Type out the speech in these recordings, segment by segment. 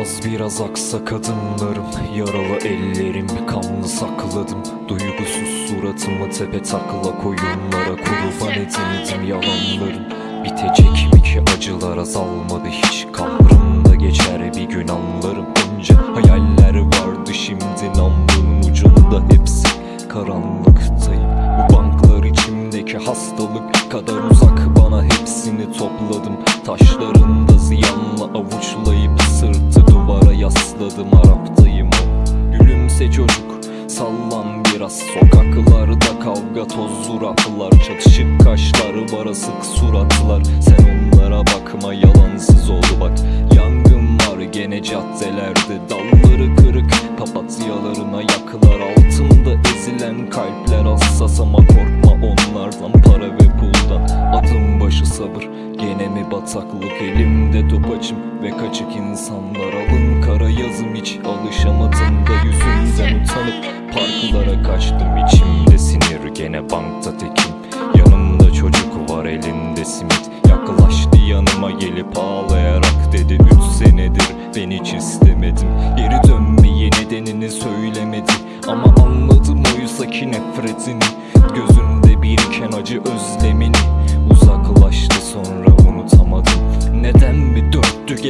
Az biraz aksak adımlarım Yaralı ellerim kanlı sakladım. Duygusuz suratımı tepe takla koyunlara Kurban edildim yalanlarım Bitecek mi ki acılar azalmadı hiç? Kabrımda geçer bir gün anlarım Önce. Hayaller vardı şimdi namlunun ucunda hepsi. Karanlıktayım bu banklar içimdeki hastalık kadar uzak. Bana hepsini topladım. Taşlarında ziyanla avuçlayıp duvara yasladım Araptayım Gülümse çocuk. Sallan biraz. Sokaklarda kavga tozlu raflar Çatışık kaşlar var asık suratlar. Sen onlara bakma yalansız oldu bak. Yangın var gene caddelerde. Dalları kırık papatyalarına yaklar Altında ezilen kalpler hassas ama korkma onlardan. Para ve puldan. Adım başı sabır bataklık elimde topacım Ve kaçık insanlar alın. Kara yazım hiç Alışamadım da yüzünden utanıp Parklara kaçtım. İçimde sinir gene bankta tekim. Yanımda çocuk var elinde simit. Yaklaştı yanıma gelip ağlayarak dedi Üç senedir ben hiç istemedim. Geri dönmeyi nedenini söylemedi. Ama anladım oysa ki nefretini. Gözünde biriken acı özlemini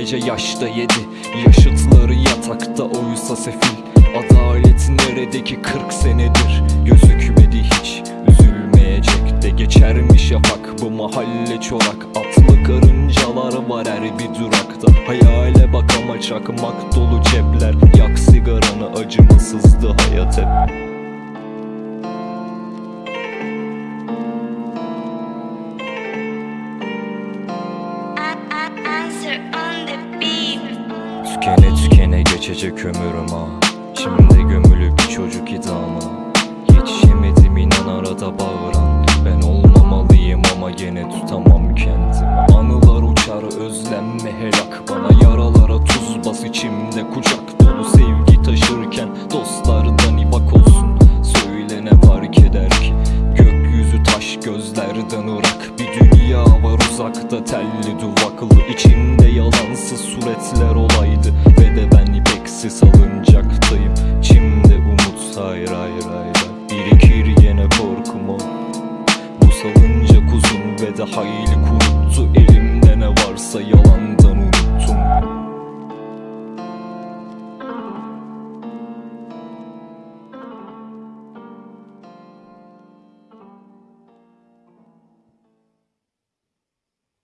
gece yaşta yedi. Yaşıtları yatakta oysa sefil. Adalet neredeki 40 senedir? Gözükmedi hiç. Üzülmeyecek de Geçermiş şafak bu mahalle çorak. Atlı karıncalar var her bir durakta. Hayale bak ama çakmak dolu cepler. Yak sigaranı acımasızdı hayat hep tükene geçecek ömürüm ha Şimdi gömülü bir çocuk idama. Yetişemedim inan arada bağıran. Ben olmamalıyım ama gene tutamam kendimi. Anılar uçar özlenme helak. Bana yaralara tuz bas içimde kucak dolu. Sevgi taşırken dostlardan ibak olsun. Söyle ne fark eder ki? Gökyüzü taş gözlerden ırak uzakta telli duvaklı içimde yalansız suretler olaydı. Ve de ben ipeksiz salıncaktayım Çimde umut hayır hayır hayır. Birikir yine korkum o Bu salıncak uzun ve de hayli kuruttu. Elimde ne varsa yalandı.